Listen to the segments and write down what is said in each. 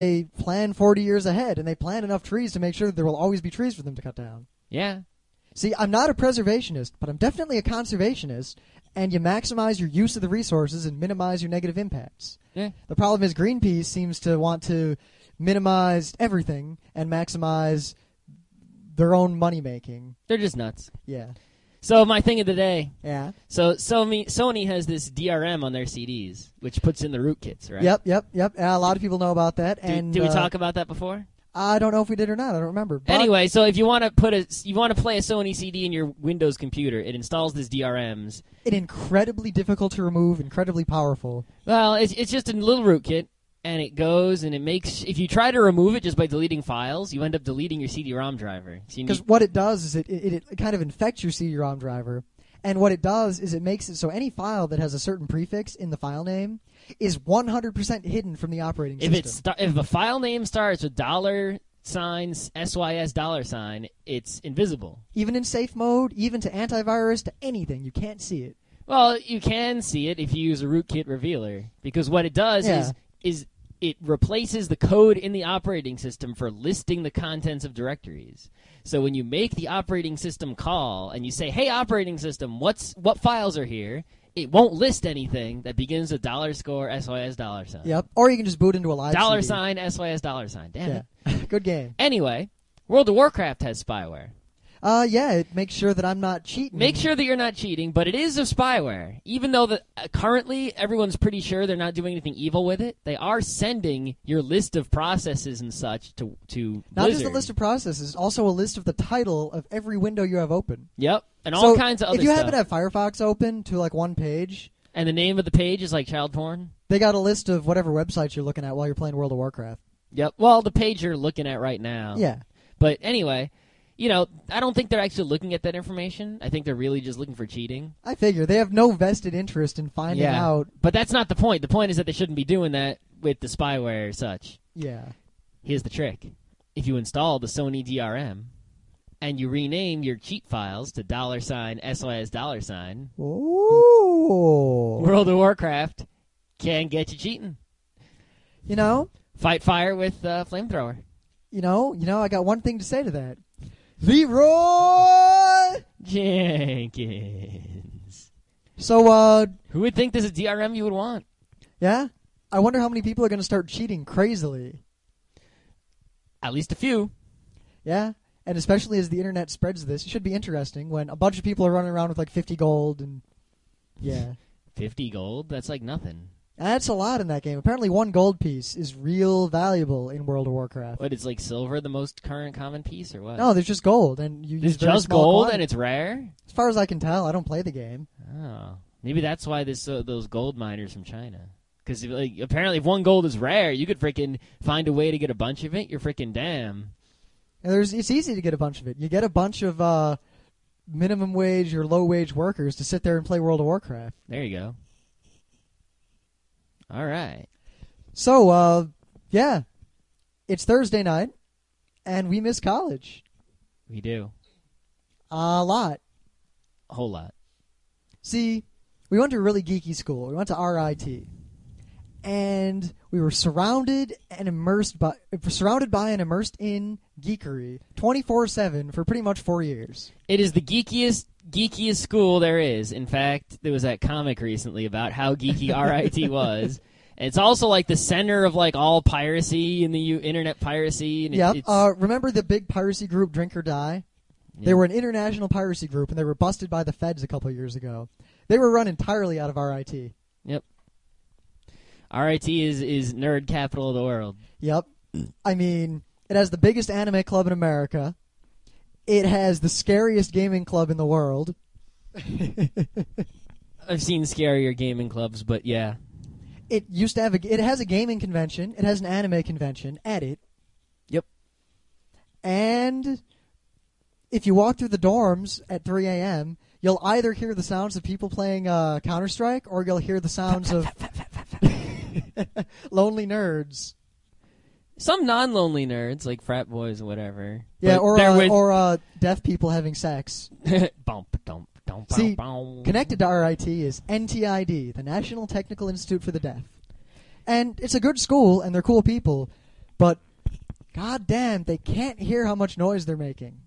they plan 40 years ahead and they plant enough trees to make sure that there will always be trees for them to cut down. Yeah. See, I'm not a preservationist, but I'm definitely a conservationist, and you maximize your use of the resources and minimize your negative impacts. Yeah. The problem is Greenpeace seems to want to minimize everything and maximize their own money making. They're just nuts. Yeah. So my thing of the day. Yeah. So Sony Sony has this DRM on their CDs, which puts in the rootkits, right? Yep, yep, yep. Yeah, a lot of people know about that. Did, and did we uh, talk about that before? I don't know if we did or not. I don't remember. But Anyway, so if you want to put a you want to play a Sony CD in your Windows computer, it installs this DRMs. it incredibly difficult to remove, incredibly powerful. Well, it's it's just a little rootkit, and it goes and it makes. If you try to remove it just by deleting files, you end up deleting your CD-ROM driver. Because need, what it does is it, it, it kind of infects your CD-ROM driver, and what it does is it makes it so any file that has a certain prefix in the file name is 100% hidden from the operating if system. sta- if a file name starts with dollar signs sys dollar sign, it's invisible. even in safe mode, even to antivirus, to anything, you can't see it. Well, you can see it if you use a rootkit revealer because what it does Yeah. is is it replaces the code in the operating system for listing the contents of directories. So when you make the operating system call and you say, "Hey operating system, what's what files are here?" It won't list anything that begins with dollar score sys dollar sign. Yep. Or you can just boot into a live Dollar CD. sign sys dollar sign. Damn Yeah. it. Good game. Anyway, World of Warcraft has spyware. Uh, yeah, it makes sure that I'm not cheating. Make sure that you're not cheating, but it is a spyware. Even though the, uh, currently everyone's pretty sure they're not doing anything evil with it, they are sending your list of processes and such to to Not Blizzard. just a list of processes, also a list of the title of every window you have open. Yep, and so all kinds of other If you stuff. happen to have Firefox open to like one page, and the name of the page is like child porn. they got a list of whatever websites you're looking at while you're playing World of Warcraft. Yep. Well, the page you're looking at right now. Yeah. But anyway, you know, I don't think they're actually looking at that information. I think they're really just looking for cheating. I figure they have no vested interest in finding yeah. out. But that's not the point. The point is that they shouldn't be doing that with the spyware or such. Yeah. Here's the trick. If you install the Sony DRM and you rename your cheat files to dollar sign SOS dollar sign, Ooh. World of Warcraft can get you cheating. You know, Fight fire with uh, flamethrower. you know, you know. I got one thing to say to that. Leroy. Jenkins. So, uh, Who would think this is DRM you would want? yeah. I wonder how many people are going to start cheating crazily. At least a few. Yeah. And especially as the internet spreads this, it should be interesting when a bunch of people are running around with like 50 gold and yeah. 50 gold? That's like nothing. That's a lot in that game. Apparently one gold piece is real valuable in World of Warcraft. What, is like silver the most current common piece or what? No, there's just gold and you There's use just gold quantities. and it's rare? As far as I can tell, I don't play the game. Oh. Maybe that's why this uh, those gold miners from China. Because like, apparently, if one gold is rare, you could freaking find a way to get a bunch of it. You're freaking damn. And there's it's easy to get a bunch of it. You get a bunch of uh, minimum wage or low wage workers to sit there and play World of Warcraft. There you go. All right. So, uh, yeah, it's Thursday night, and we miss college We do. a lot. A whole lot. See, we went to a really geeky school. We went to RIT, and we were surrounded and immersed by surrounded by and immersed in geekery twenty four seven for pretty much four years. It is the geekiest geekiest school there is. In fact, there was that comic recently about how geeky RIT was. And it's also like the center of like all piracy in the U- internet piracy. And it- Yep. Uh, remember the big piracy group Drink or Die? They were an international piracy group, and they were busted by the feds a couple years ago. They were run entirely out of RIT. RIT is is nerd capital of the world. Yep. I mean, it has the biggest anime club in America. It has the scariest gaming club in the world. I've seen scarier gaming clubs, but yeah. It used to have a. It has a gaming convention. It has an anime convention at it. Yep. And if you walk through the dorms at 3 a.m., you'll either hear the sounds of people playing uh, Counter Strike, or you'll hear the sounds of lonely nerds. Some non-lonely nerds like frat boys or whatever. Yeah, or uh, or uh, deaf people having sex. bump dump dump. See, bum, bum. Connected to RIT is NTID, the National Technical Institute for the Deaf. And it's a good school, and they're cool people, but god damn, they can't hear how much noise they're making.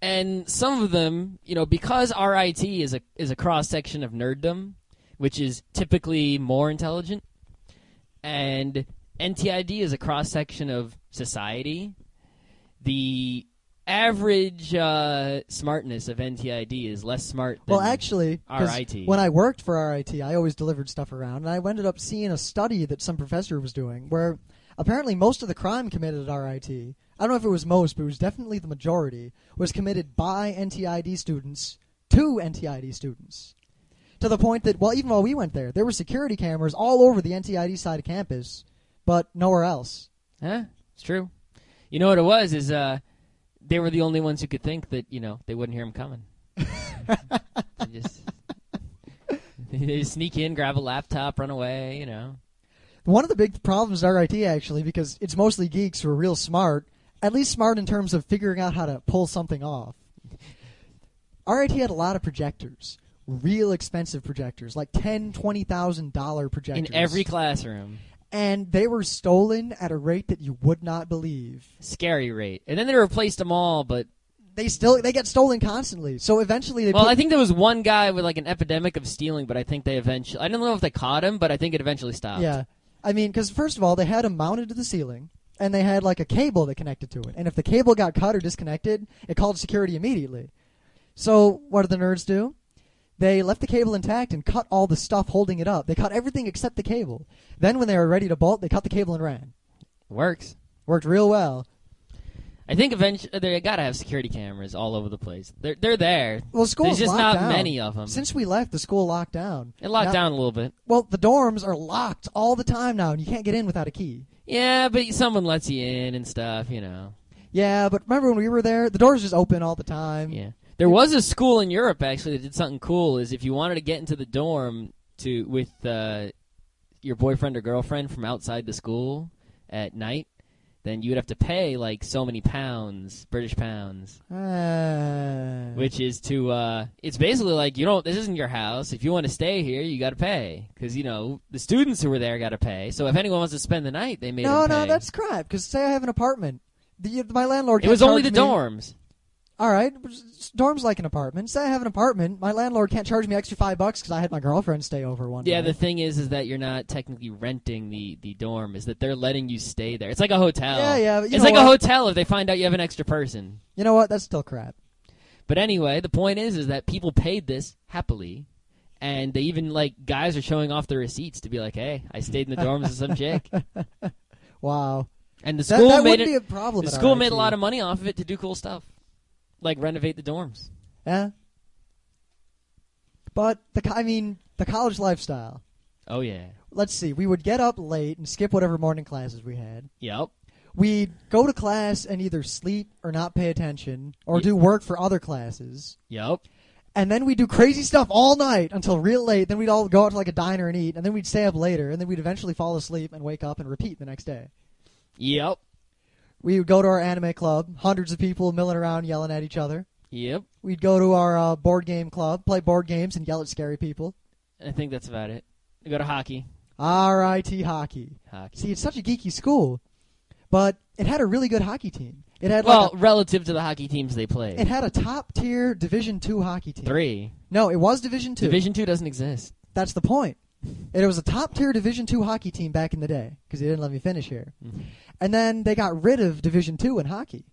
and some of them, you know, because RIT is a is a cross section of nerddom, which is typically more intelligent, and NTID is a cross section of society. The average uh, smartness of NTID is less smart. Than Well, actually, RIT. when I worked for RIT, I always delivered stuff around, and I ended up seeing a study that some professor was doing where apparently most of the crime committed at RIT, I don't know if it was most, but it was definitely the majority, was committed by NTID students to NTID students. To the point that, well, even while we went there, there were security cameras all over the NTID side of campus, but nowhere else. Huh? It's true. You know what it was is uh, they were the only ones who could think that you know they wouldn't hear him coming. they just they just sneak in, grab a laptop, run away. You know. One of the big problems at RIT actually, because it's mostly geeks who are real smart, at least smart in terms of figuring out how to pull something off. RIT had a lot of projectors, real expensive projectors, like ten, twenty thousand dollar projectors In every classroom, and they were stolen at a rate that you would not believe. scary rate. And then they replaced them all, but They still they get stolen constantly. So eventually they well, put, I think there was one guy with like an epidemic of stealing, but I think they eventually. I don't know if they caught him, but I think it eventually stopped. Yeah. I mean, because first of all, they had them mounted to the ceiling, and they had like a cable that connected to it. And if the cable got cut or disconnected, it called security immediately. So what did the nerds do? They left the cable intact and cut all the stuff holding it up. They cut everything except the cable. Then when they were ready to bolt, they cut the cable and ran. works. Worked real well. I think eventually they gotta have security cameras all over the place. They're they're there. Well, school's There's just locked not down. many of them. Since we left, the school locked down. It locked Now- down a little bit. Well, the dorms are locked all the time now, and you can't get in without a key. Yeah, but someone lets you in and stuff, you know. Yeah, but remember when we were there, the doors just open all the time. Yeah. There was a school in Europe actually that did something cool. Is if you wanted to get into the dorm to with uh, your boyfriend or girlfriend from outside the school at night, then you would have to pay like so many pounds, British pounds, Ah. which is to. Uh, it's basically like you don't. This isn't your house. If you want to stay here, you got to pay because you know the students who were there got to pay. So if anyone wants to spend the night, they made no, no, that's crap. Because say I have an apartment, the, my landlord. It was only the me- dorms. All right, dorms like an apartment. Say I have an apartment, my landlord can't charge me extra five bucks because I had my girlfriend stay over one Yeah, night. the thing is, is that you're not technically renting the, the dorm. Is that they're letting you stay there? It's like a hotel. Yeah, yeah, It's like a hotel if they find out you have an extra person. you know what? That's still crap. But anyway, the point is, is that people paid this happily, and they even like guys are showing off their receipts to be like, "Hey, I stayed in the dorms with some chick," Wow, and the that, school that made wouldn't it. be a problem. The school made a lot of money off of it to do cool stuff, like renovate the dorms. Yeah, but the co- I mean the college lifestyle. Oh yeah, Let's see. We would get up late and skip whatever morning classes we had. yep. We'd go to class and either sleep or not pay attention or Ye- do work for other classes. Yep. And then we'd do crazy stuff all night until real late. Then we'd all go out to like a diner and eat. And then we'd stay up later. And then we'd eventually fall asleep and wake up and repeat the next day. Yep. We would go to our anime club, hundreds of people milling around yelling at each other. Yep. We'd go to our uh, board game club, play board games, and yell at scary people. I think that's about it. I go to hockey. RIT hockey. Hockey. See, it's such a geeky school, but it had a really good hockey team. It had Well, like relative to the hockey teams they played. it had a top tier Division two hockey team. Three. No, it was Division two. Division two doesn't exist. That's the point. And it was a top tier Division two hockey team back in the day because they didn't let me finish here. And then they got rid of Division two in hockey,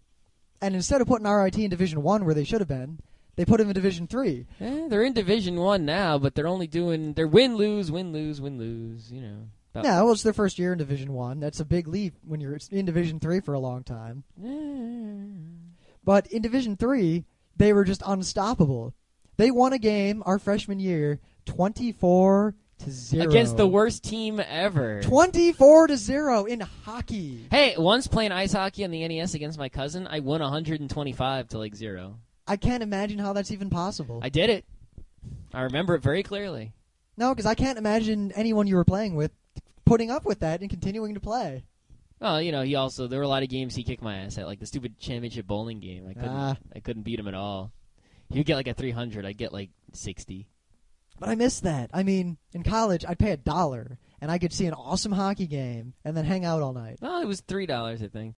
and instead of putting RIT in Division one where they should have been, they put him in Division three. Eh, they're in Division One now, but they're only doing they're win lose win lose win lose. You know. Yeah, well, it's their first year in Division One. That's a big leap when you're in Division Three for a long time. Eh. But in Division Three, they were just unstoppable. They won a game our freshman year, twenty-four to zero Against the worst team ever. Twenty-four to zero in hockey. Hey, once playing ice hockey on the NES against my cousin, I won 125 to like zero. I can't imagine how that's even possible. I did it. I remember it very clearly. no, because I can't imagine anyone you were playing with putting up with that and continuing to play. Well, you know, he also there were a lot of games he kicked my ass at, like the stupid championship bowling game. I couldn't, Ah. I couldn't beat him at all. He would get like a 300, I'd get like 60. But I miss that. I mean, in college, I'd pay a dollar, and I could see an awesome hockey game and then hang out all night. Well, it was three dollars, I think.